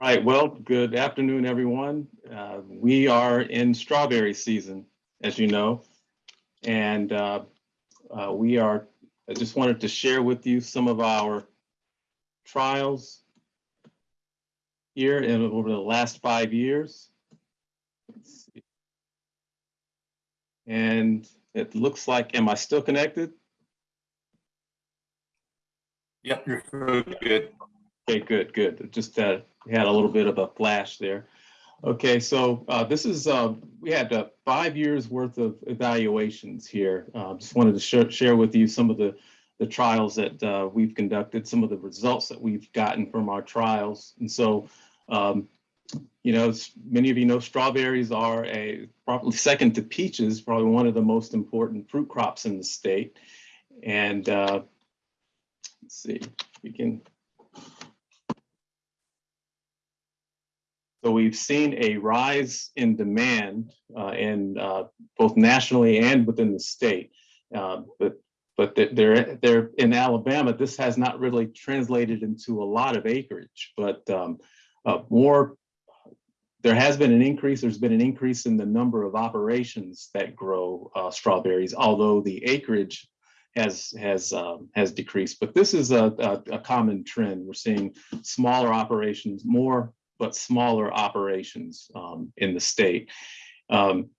Right, well, good afternoon, everyone. Uh, we are in strawberry season, as you know. And uh, uh, we are, I just wanted to share with you some of our trials here in over the last five years. And it looks like, am I still connected? Yep, you're good. Okay, good, good. Just uh, had a little bit of a flash there. Okay, so uh, this is, uh, we had uh, five years worth of evaluations here. Uh, just wanted to share, share with you some of the, the trials that uh, we've conducted, some of the results that we've gotten from our trials. And so, um, you know, many of you know, strawberries are a probably second to peaches, probably one of the most important fruit crops in the state. And uh, let's see, we can So we've seen a rise in demand uh, in uh, both nationally and within the state. Uh, but but they're, they're in Alabama, this has not really translated into a lot of acreage, but um, uh, more, there has been an increase, there's been an increase in the number of operations that grow uh, strawberries, although the acreage has has um, has decreased. But this is a, a, a common trend. We're seeing smaller operations, more but smaller operations um, in the state. Um,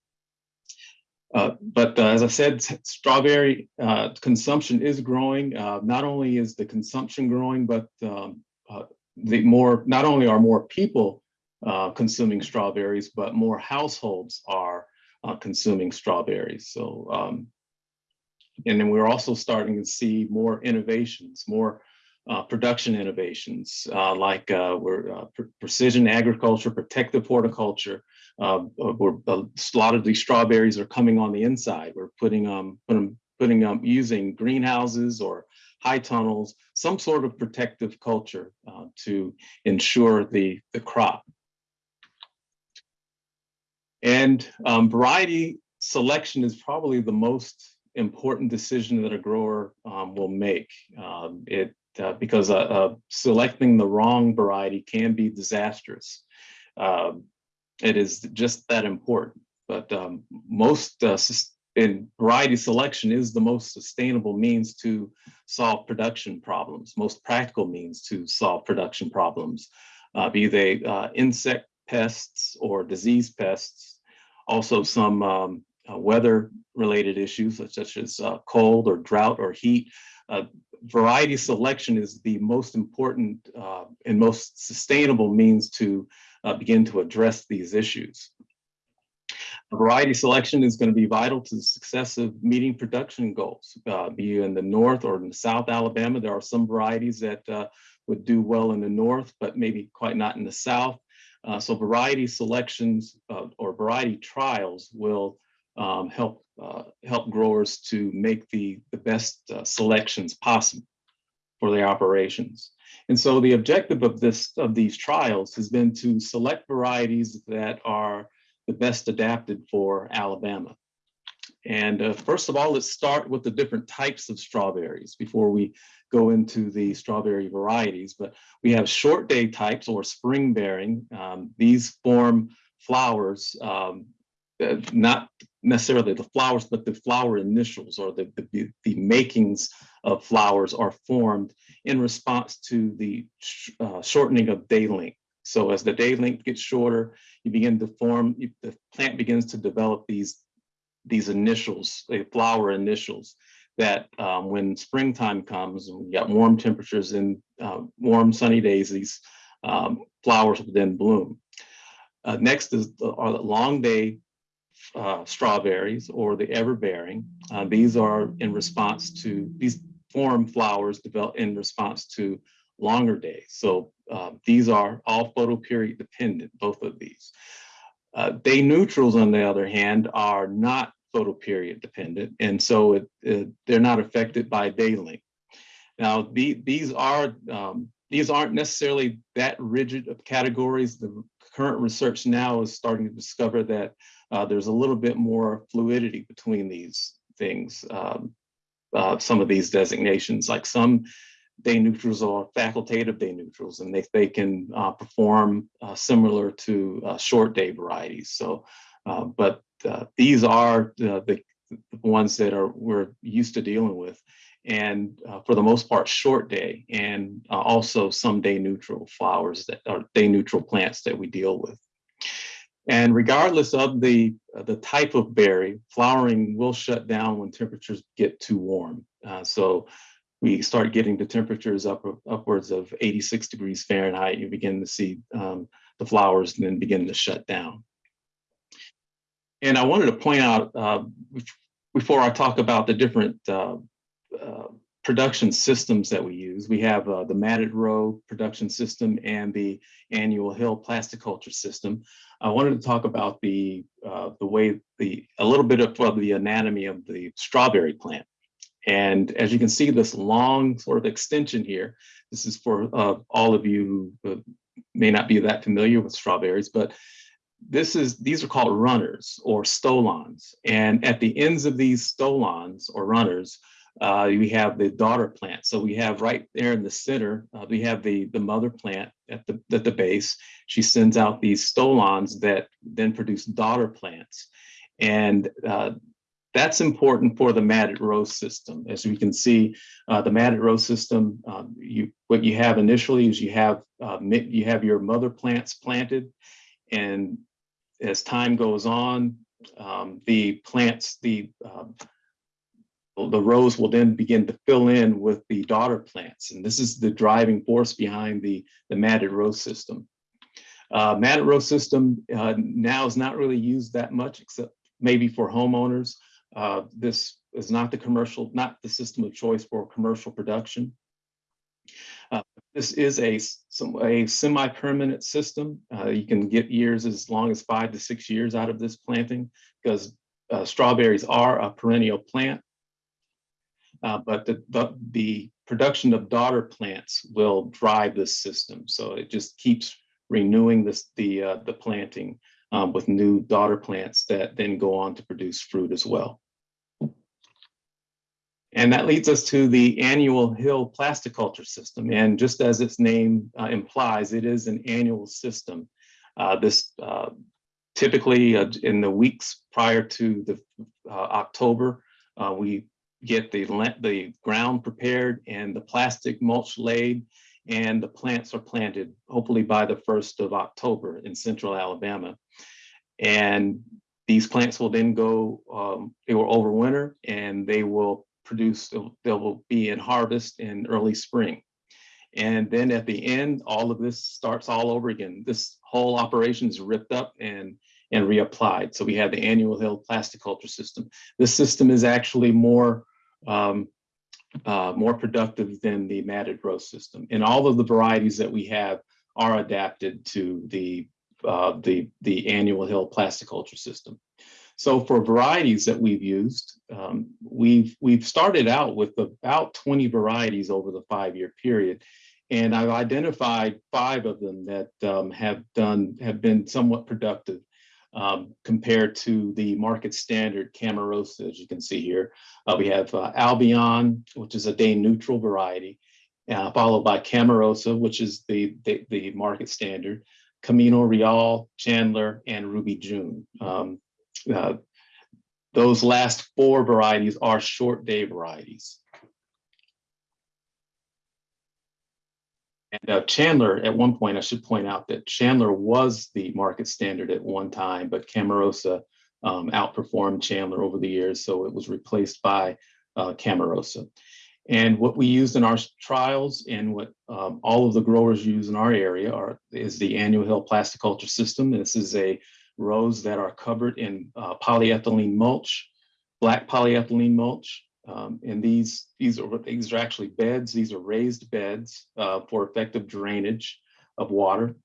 uh, but uh, as I said, strawberry uh, consumption is growing. Uh, not only is the consumption growing, but um, uh, the more not only are more people uh, consuming strawberries, but more households are consuming strawberries. So, um, and then we're also starting to see more innovations, more uh, production innovations uh, like uh, we're uh, pre precision agriculture, protective horticulture. Uh, we're, a lot of these strawberries are coming on the inside. We're putting um putting putting um using greenhouses or high tunnels, some sort of protective culture to ensure the the crop. And um, variety selection is probably the most important decision that a grower um, will make. Um, it uh, because uh, uh, selecting the wrong variety can be disastrous. Um, it is just that important. But um, most uh, in variety selection is the most sustainable means to solve production problems, most practical means to solve production problems, uh, be they uh, insect pests or disease pests, also some um, weather related issues such as cold or drought or heat uh, variety selection is the most important uh, and most sustainable means to uh, begin to address these issues. Variety selection is going to be vital to the success of meeting production goals. Uh, be you in the north or in the south Alabama, there are some varieties that uh, would do well in the north, but maybe quite not in the south. Uh, so variety selections or variety trials will um, help uh, help growers to make the, the best uh, selections possible for their operations. And so the objective of this of these trials has been to select varieties that are the best adapted for Alabama. And uh, first of all, let's start with the different types of strawberries before we go into the strawberry varieties. But we have short day types or spring bearing. Um, these form flowers um, not necessarily the flowers, but the flower initials or the, the, the makings of flowers are formed in response to the uh, shortening of day length. So as the day length gets shorter, you begin to form, the plant begins to develop these, these initials, the flower initials that um, when springtime comes and we got warm temperatures and uh, warm sunny days, these um, flowers will then bloom. Uh, next is the, are the long day uh, strawberries or the everbearing. Uh, these are in response to, these form flowers develop in response to longer days. So uh, these are all photoperiod dependent, both of these. Uh, day neutrals, on the other hand, are not photoperiod dependent, and so it, it, they're not affected by day length. Now, the, these are um, these aren't necessarily that rigid of categories. The current research now is starting to discover that uh, there's a little bit more fluidity between these things. Um, uh, some of these designations, like some day neutrals or facultative day neutrals, and they, they can uh, perform uh, similar to uh, short day varieties. So, uh, but these are the, the ones that are we're used to dealing with, and for the most part, short day, and also some day neutral flowers that are day neutral plants that we deal with. And regardless of the, uh, the type of berry, flowering will shut down when temperatures get too warm. Uh, so we start getting the temperatures up upwards of 86 degrees Fahrenheit, you begin to see um, the flowers and then begin to shut down. And I wanted to point out, uh, before I talk about the different uh, uh, production systems that we use. We have uh, the matted row production system and the annual hill plasticulture system. I wanted to talk about the uh, the way the a little bit of, of the anatomy of the strawberry plant. And as you can see, this long sort of extension here, this is for uh, all of you who uh, may not be that familiar with strawberries, but this is these are called runners or stolons. And at the ends of these stolons or runners, uh, we have the daughter plant. So we have right there in the center, uh, we have the, the mother plant at the, at the base. She sends out these stolons that then produce daughter plants. And uh, that's important for the matted row system. As we can see, uh, the matted row system, um, you what you have initially is you have uh, you have your mother plants planted, and as time goes on, um, the plants, the um, the rows will then begin to fill in with the daughter plants. And this is the driving force behind the, the matted row system. Uh, matted row system uh, now is not really used that much, except maybe for homeowners. Uh, this is not the commercial, not the system of choice for commercial production. Uh, this is a, some, a semi-permanent system. Uh, you can get years as long as five to six years out of this planting because uh, strawberries are a perennial plant uh, but the, the, the, production of daughter plants will drive this system. So it just keeps renewing this, the, uh, the planting um, with new daughter plants that then go on to produce fruit as well. And that leads us to the annual hill plasticulture system. And just as its name uh, implies, it is an annual system. Uh, this uh, typically uh, in the weeks prior to the uh, October, uh, we get the, the ground prepared and the plastic mulch laid and the plants are planted hopefully by the 1st of October in central Alabama. And these plants will then go, um, they will overwinter and they will produce, they will be in harvest in early spring. And then at the end, all of this starts all over again. This whole operation is ripped up and and reapplied. So we have the annual hill plastic culture system. This system is actually more um, uh, more productive than the matted row system. And all of the varieties that we have are adapted to the, uh, the, the annual hill plasticulture system. So for varieties that we've used, um, we've, we've started out with about 20 varieties over the five-year period. And I've identified five of them that um, have done, have been somewhat productive um, compared to the market standard Camarosa, as you can see here. Uh, we have uh, Albion, which is a day neutral variety, uh, followed by Camarosa, which is the, the, the, market standard, Camino Real, Chandler, and Ruby June. Um, uh, those last four varieties are short day varieties. And uh, Chandler, at one point, I should point out that Chandler was the market standard at one time, but Camarosa um, outperformed Chandler over the years, so it was replaced by uh, Camarosa. And what we used in our trials and what um, all of the growers use in our area are is the annual hill plasticulture system. This is a rows that are covered in uh, polyethylene mulch, black polyethylene mulch, um, and these, these, are, these are actually beds. These are raised beds uh, for effective drainage of water.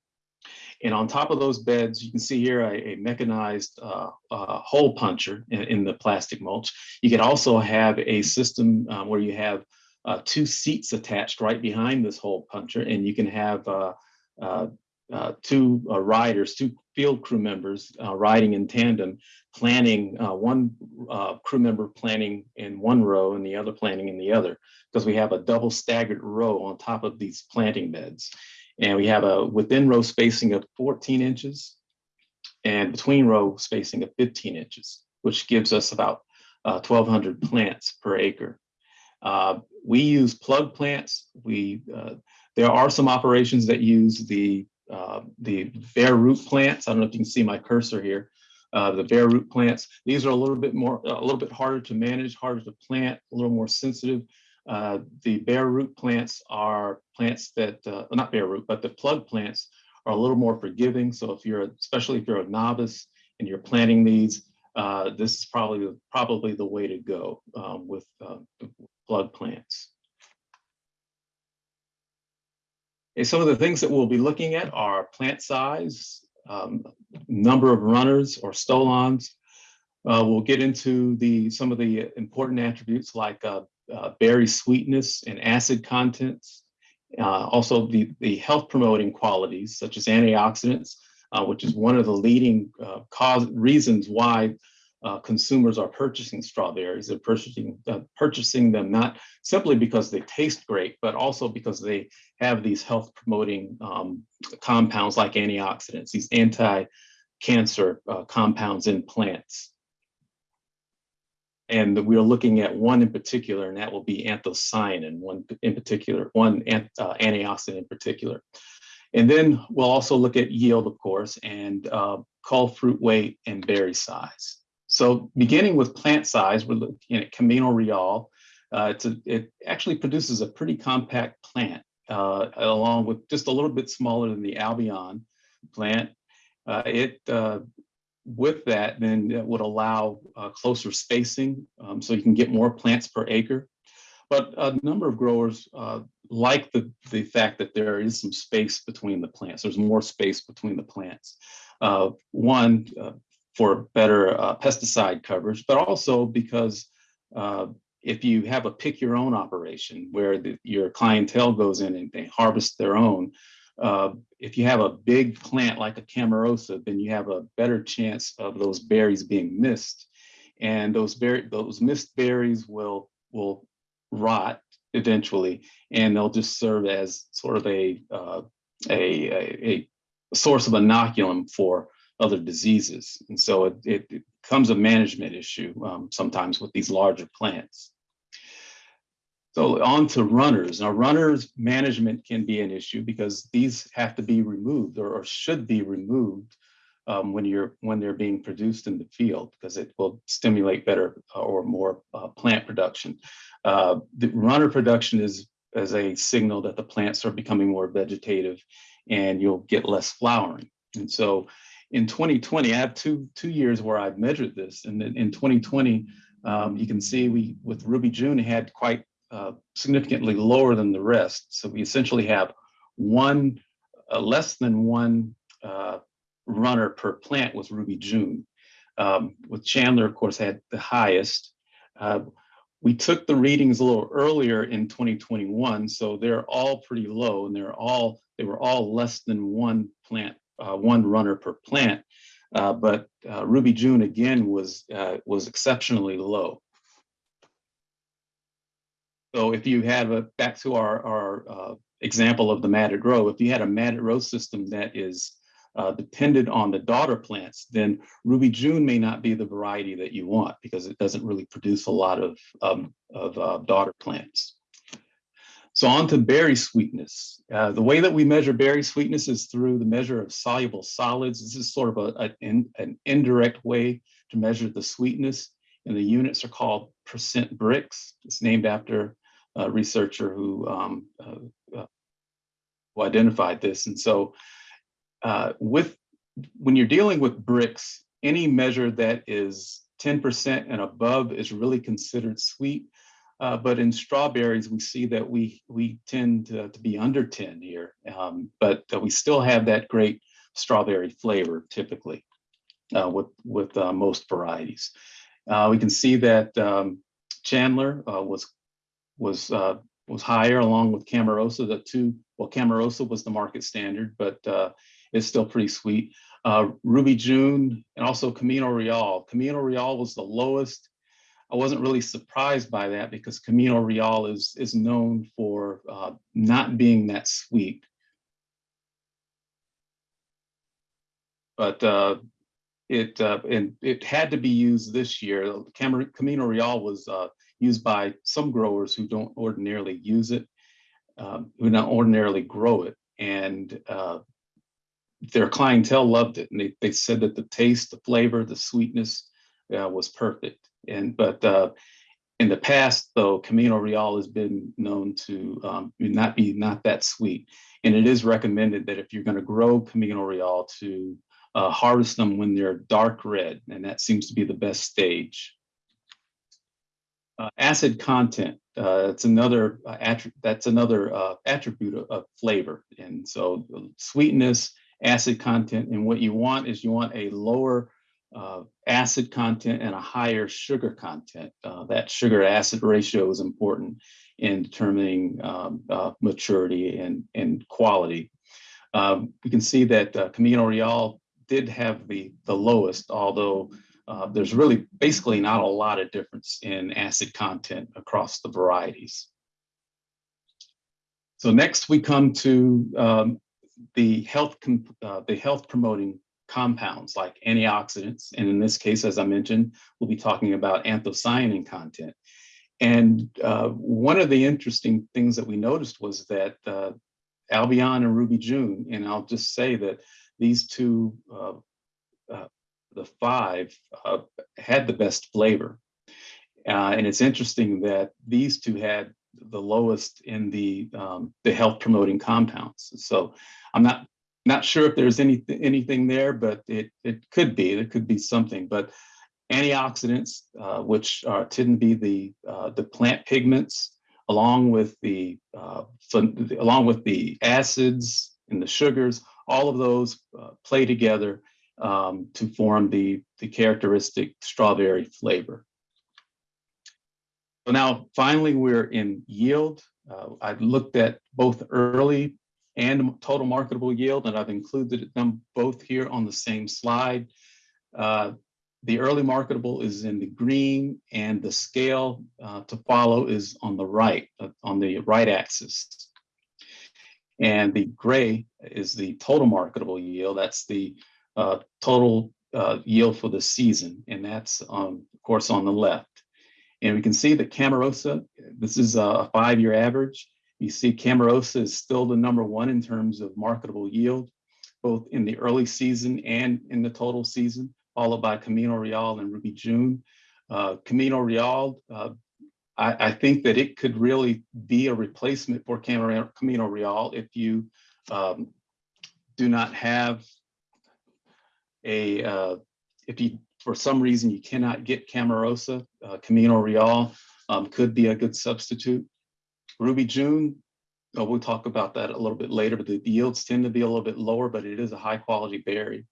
And on top of those beds, you can see here a, a mechanized uh, uh, hole puncher in, in, the plastic mulch. You can also have a system um, where you have uh, two seats attached right behind this hole puncher, and you can have uh, two uh, riders, two field crew members uh, riding in tandem, planting uh, one uh, crew member planting in one row and the other planting in the other, because we have a double staggered row on top of these planting beds. And we have a within row spacing of 14 inches and between row spacing of 15 inches, which gives us about uh, 1,200 plants per acre. Uh, we use plug plants. We uh, there are some operations that use the uh, the bare root plants. I don't know if you can see my cursor here. Uh, the bare root plants. These are a little bit more, a little bit harder to manage, harder to plant, a little more sensitive. Uh, the bare root plants are plants that, uh, not bare root, but the plug plants are a little more forgiving. So if you're, especially if you're a novice and you're planting these, uh, this is probably probably the way to go um, with uh, plug plants. Okay, some of the things that we'll be looking at are plant size, um, number of runners or stolons. Uh, we'll get into the some of the important attributes like uh, uh, berry sweetness and acid contents. Uh, also the, the health promoting qualities such as antioxidants, uh, which is one of the leading uh, cause reasons why uh, consumers are purchasing strawberries. They're purchasing uh, purchasing them not simply because they taste great, but also because they have these health promoting um, compounds like antioxidants, these anti-cancer uh, compounds in plants. And we're looking at one in particular, and that will be anthocyanin, one in particular, one uh, antioxidant in particular. And then we'll also look at yield, of course, and uh, cull fruit weight and berry size. So beginning with plant size, we're looking at Camino Real. Uh, a, it actually produces a pretty compact plant, uh, along with just a little bit smaller than the Albion plant. Uh, it uh, with that, then it would allow uh, closer spacing, um, so you can get more plants per acre. But a number of growers uh, like the, the fact that there is some space between the plants. There's more space between the plants. One, for better uh, pesticide coverage, but also because uh, if you have a pick your own operation where the, your clientele goes in and they harvest their own, uh, if you have a big plant like a Camarosa, then you have a better chance of those berries being missed. And those berry, those missed berries will, will rot eventually, and they'll just serve as sort of a, uh, a, a, a source of inoculum for other diseases. And so it, it, becomes a management issue um, sometimes with these larger plants. So on to runners. Now runners management can be an issue because these have to be removed or, or should be removed um, when you're when they're being produced in the field because it will stimulate better uh, or more uh, plant production. Uh, the runner production is as a signal that the plants are becoming more vegetative and you'll get less flowering. And so in 2020, I have two two years where I've measured this, and in 2020, um, you can see we with Ruby June had quite uh, significantly lower than the rest. So we essentially have one uh, less than one uh, runner per plant with Ruby June. Um, with Chandler, of course, had the highest. Uh, we took the readings a little earlier in 2021, so they're all pretty low, and they're all they were all less than one plant uh, one runner per plant. Uh, but uh, Ruby June again was uh, was exceptionally low. So if you have a back to our our uh, example of the matted row, if you had a matted row system that is uh, dependent on the daughter plants, then Ruby June may not be the variety that you want because it doesn't really produce a lot of um, of daughter plants. So on to berry sweetness. Uh, the way that we measure berry sweetness is through the measure of soluble solids. This is sort of a, a in, an indirect way to measure the sweetness. And the units are called percent Brix. It's named after a researcher who, um, uh, uh, who identified this. And so uh, with when you're dealing with Brix, any measure that is 10% and above is really considered sweet. Uh, but in strawberries, we see that we we tend to, to be under 10 here, um, but uh, we still have that great strawberry flavor typically uh, with with uh, most varieties. Uh, we can see that um, Chandler uh, was was was higher along with Camarosa. The two well, Camarosa was the market standard, but it's still pretty sweet. Ruby June and also Camino Real. Camino Real was the lowest. I wasn't really surprised by that because Camino Real is, is known for uh, not being that sweet. But uh, it uh, and it had to be used this year. Camino Real was uh, used by some growers who don't ordinarily use it, um, who don't ordinarily grow it, and uh, their clientele loved it, and they they said that the taste, the flavor, the sweetness uh, was perfect. And but uh, in the past, though, Camino Real has been known to um, not be not that sweet, and it is recommended that if you're going to grow Camino Real to uh, harvest them when they're dark red, and that seems to be the best stage. Uh, acid content, uh, it's another uh, that's another uh, attribute of, of flavor, and so uh, sweetness, acid content, and what you want is you want a lower uh, acid content and a higher sugar content. Uh, that sugar acid ratio is important in determining um, uh, maturity and, and quality. Um, we can see that uh, Camino Real did have the, the lowest, although uh, there's really basically not a lot of difference in acid content across the varieties. So next we come to um, the health uh, the health promoting compounds like antioxidants. And in this case, as I mentioned, we'll be talking about anthocyanin content. And uh, one of the interesting things that we noticed was that uh, Albion and Ruby June, and I'll just say that these two, uh, uh the five, uh, had the best flavor. Uh, and it's interesting that these two had the lowest in the um, the health promoting compounds. So I'm not not sure if there's any, anything there, but it, it could be, there could be something, but antioxidants, uh, which are, tend to be the, uh, the plant pigments, along with the, uh, along with the acids and the sugars, all of those uh, play together um, to form the, the characteristic strawberry flavor. So now finally we're in yield. Uh, I've looked at both early and total marketable yield, and I've included them both here on the same slide. Uh, the early marketable is in the green and the scale uh, to follow is on the right, uh, on the right axis. And the gray is the total marketable yield. That's the uh, total uh, yield for the season. And that's, um, of course, on the left. And we can see that Camarosa, this is a five-year average, you see Camarosa is still the number one in terms of marketable yield, both in the early season and in the total season, followed by Camino Real and Ruby June. Uh, Camino Real, uh, I, I, think that it could really be a replacement for Camino Real if you um, do not have a, uh, if you, for some reason, you cannot get Camarosa, uh, Camino Real um, could be a good substitute. Ruby June, oh, we'll talk about that a little bit later, but the yields tend to be a little bit lower, but it is a high quality berry.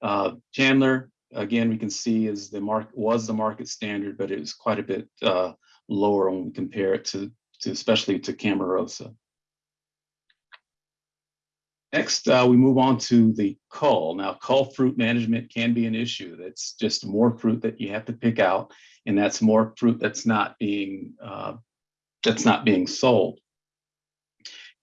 Uh, Chandler, again, we can see is the mark was the market standard, but it was quite a bit uh, lower when we compare it to, to especially to Camarosa. Next, uh, we move on to the cull. Now, cull fruit management can be an issue. That's just more fruit that you have to pick out, and that's more fruit that's not being uh, that's not being sold.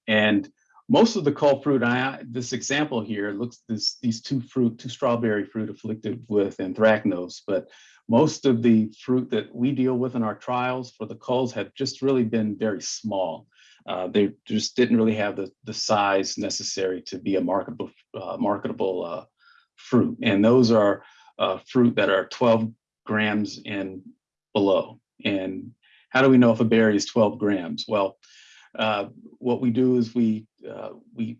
And most of the cull fruit, I, this example here looks this these two fruit, two strawberry fruit afflicted with anthracnose, but most of the fruit that we deal with in our trials for the culls have just really been very small. Uh, they just didn't really have the, the size necessary to be a marketable uh, marketable uh, fruit. And those are uh, fruit that are 12 grams and below. And how do we know if a berry is 12 grams? Well, uh, what we do is we uh, we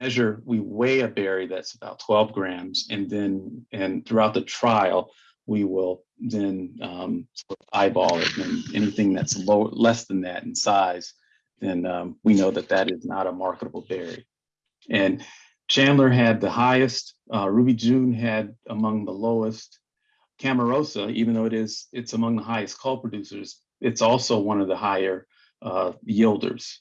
measure, we weigh a berry that's about 12 grams, and then and throughout the trial, we will then um, eyeball it, and anything that's low, less than that in size, then um, we know that that is not a marketable berry. And Chandler had the highest, uh, Ruby June had among the lowest, Camarosa, even though it is it's among the highest cull producers, it's also one of the higher uh, yielders.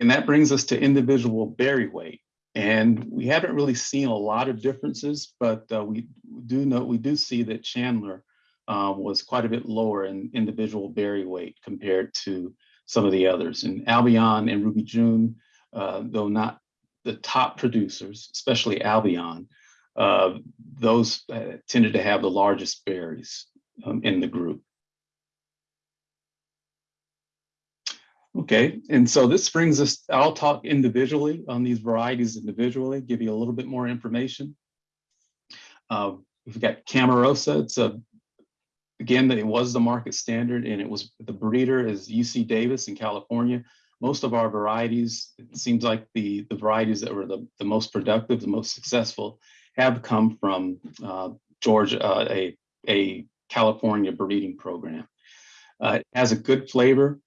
And that brings us to individual berry weight. And we haven't really seen a lot of differences, but uh, we do know, we do see that Chandler uh, was quite a bit lower in individual berry weight compared to some of the others. And Albion and Ruby June, uh, though not the top producers, especially Albion, uh, those uh, tended to have the largest berries um, in the group. Okay, and so this brings us, I'll talk individually on these varieties individually, give you a little bit more information. Uh, we've got Camarosa, it's a, again, that it was the market standard and it was, the breeder is UC Davis in California. Most of our varieties, it seems like the, the varieties that were the, the most productive, the most successful have come from uh, Georgia, uh, a, a California breeding program. Uh, it has a good flavor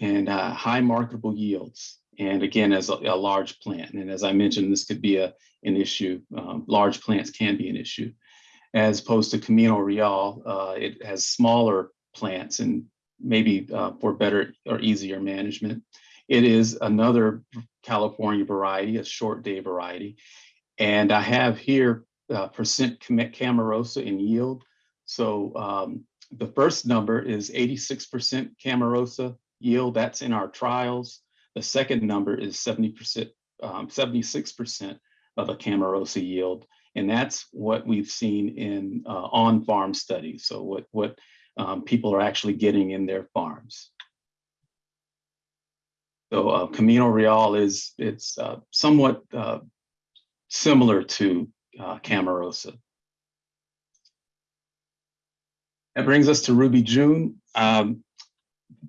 and uh, high marketable yields. And again, as a, a, large plant. And as I mentioned, this could be a, an issue. Um, large plants can be an issue. As opposed to Camino Real, uh, it has smaller plants and maybe uh, for better or easier management. It is another California variety, a short day variety. And I have here uh, percent Camarosa in yield. So um, the first number is 86% Camarosa yield. That's in our trials. The second number is 70%, um, 76% of a Camarosa yield. And that's what we've seen in uh, on-farm studies. So what, what um, people are actually getting in their farms. So uh, Camino Real is, it's uh, somewhat uh, similar to uh, Camarosa. That brings us to Ruby June. Um,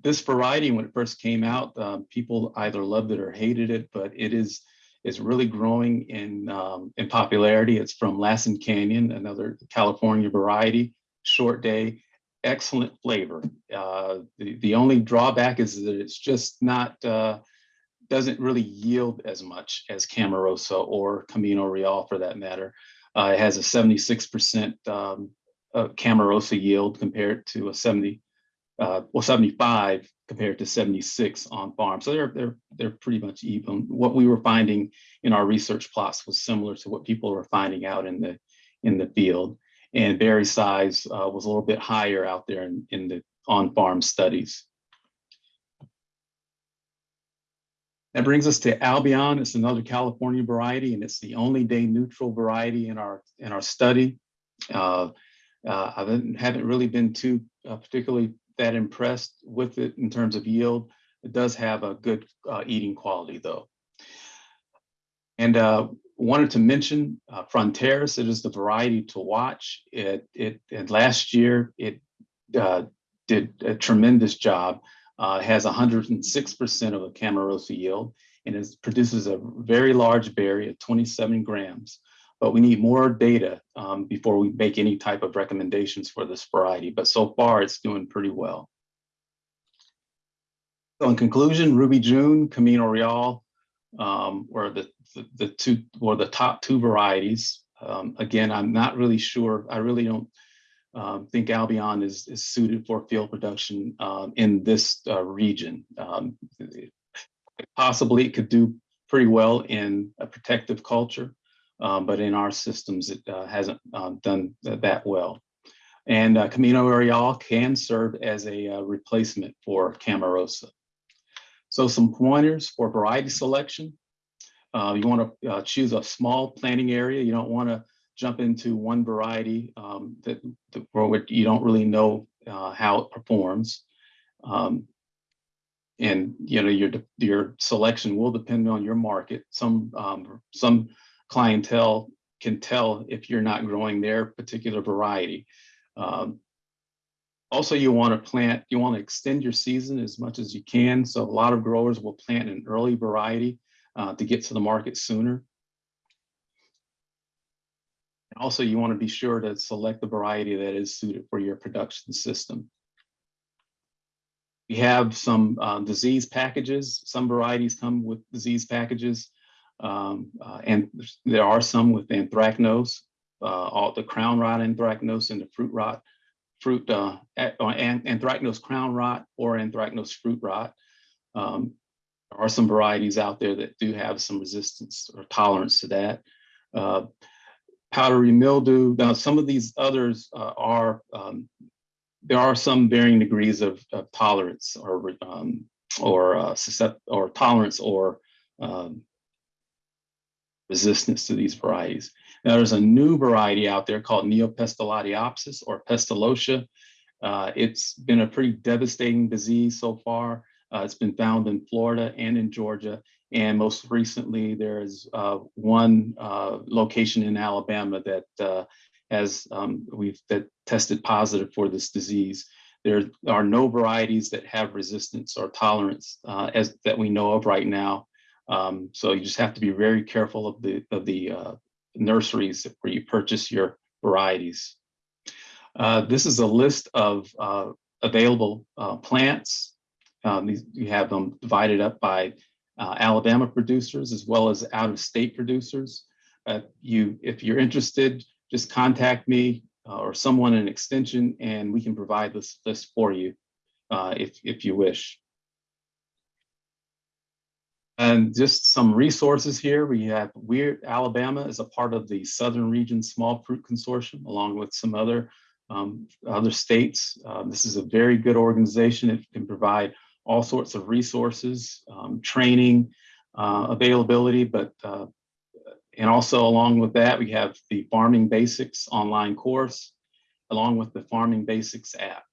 this variety, when it first came out, uh, people either loved it or hated it, but it is is really growing in um, in popularity. It's from Lassen Canyon, another California variety, short day, excellent flavor. Uh, the, the only drawback is that it's just not, uh, doesn't really yield as much as Camarosa or Camino Real for that matter. Uh, it has a 76% um, Camarosa yield compared to a 70, uh, well, 75 compared to 76 on farm. So they're, they're, they're pretty much even. What we were finding in our research plots was similar to what people were finding out in the, in the field. And berry size uh, was a little bit higher out there in, in the on-farm studies. That brings us to Albion. It's another California variety, and it's the only day neutral variety in our in our study. Uh, uh, I haven't really been too uh, particularly that impressed with it in terms of yield. It does have a good uh, eating quality though. And uh, wanted to mention uh, Fronteras. It is the variety to watch. It, it and last year it uh, did a tremendous job. Has 106% of a Camarosa yield and it produces a very large berry at 27 grams. But we need more data um, before we make any type of recommendations for this variety. But so far, it's doing pretty well. So in conclusion, Ruby June, Camino Real um, were the, the, the two were the top two varieties. Um, again, I'm not really sure. I really don't um, think Albion is, is suited for field production um, in this uh, region. Um, possibly it could do pretty well in a protective culture, um, but in our systems, it uh, hasn't uh, done that well. And uh, Camino Real can serve as a uh, replacement for Camarosa. So some pointers for variety selection. Uh, you want to uh, choose a small planting area. You don't want to jump into one variety um, that, that for you don't really know how it performs. Um, and you know your your selection will depend on your market. Some um, some clientele can tell if you're not growing their particular variety. Um, also, you want to plant, you want to extend your season as much as you can. So a lot of growers will plant an early variety uh, to get to the market sooner. Also, you want to be sure to select the variety that is suited for your production system. We have some uh, disease packages. Some varieties come with disease packages. Um, uh, and there are some with anthracnose, uh, all the crown rot anthracnose and the fruit rot, fruit uh, anthracnose crown rot or anthracnose fruit rot. Um, there are some varieties out there that do have some resistance or tolerance to that. Uh, powdery mildew, now some of these others uh, are, um, there are some varying degrees of, of tolerance or, um, or, uh, or tolerance or um, resistance to these varieties. Now there's a new variety out there called Neopestalotiopsis or Pestalotia. Uh, it's been a pretty devastating disease so far. Uh, it's been found in Florida and in Georgia. And most recently, there's uh, one uh, location in Alabama that uh, has um, we've that tested positive for this disease. There are no varieties that have resistance or tolerance uh, as that we know of right now. Um, so you just have to be very careful of the of the uh, nurseries where you purchase your varieties. Uh, this is a list of uh, available uh, plants. Um, these, you have them divided up by uh, Alabama producers as well as out-of-state producers. Uh, you, if you're interested, just contact me or someone in extension, and we can provide this list for you if if you wish. And just some resources here. We have Weird Alabama is a part of the Southern Region Small Fruit Consortium, along with some other um, other states. Uh, this is a very good organization. It can provide all sorts of resources, um, training, uh, availability, but uh, and also along with that, we have the Farming Basics online course, along with the Farming Basics app.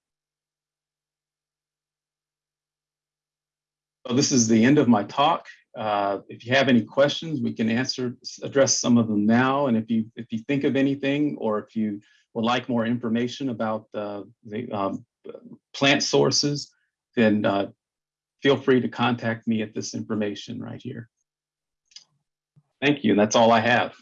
This is the end of my talk. Uh, if you have any questions, we can answer, address some of them now. And if you if you think of anything, or if you would like more information about uh, the um, plant sources, then uh, feel free to contact me at this information right here. Thank you. That's all I have.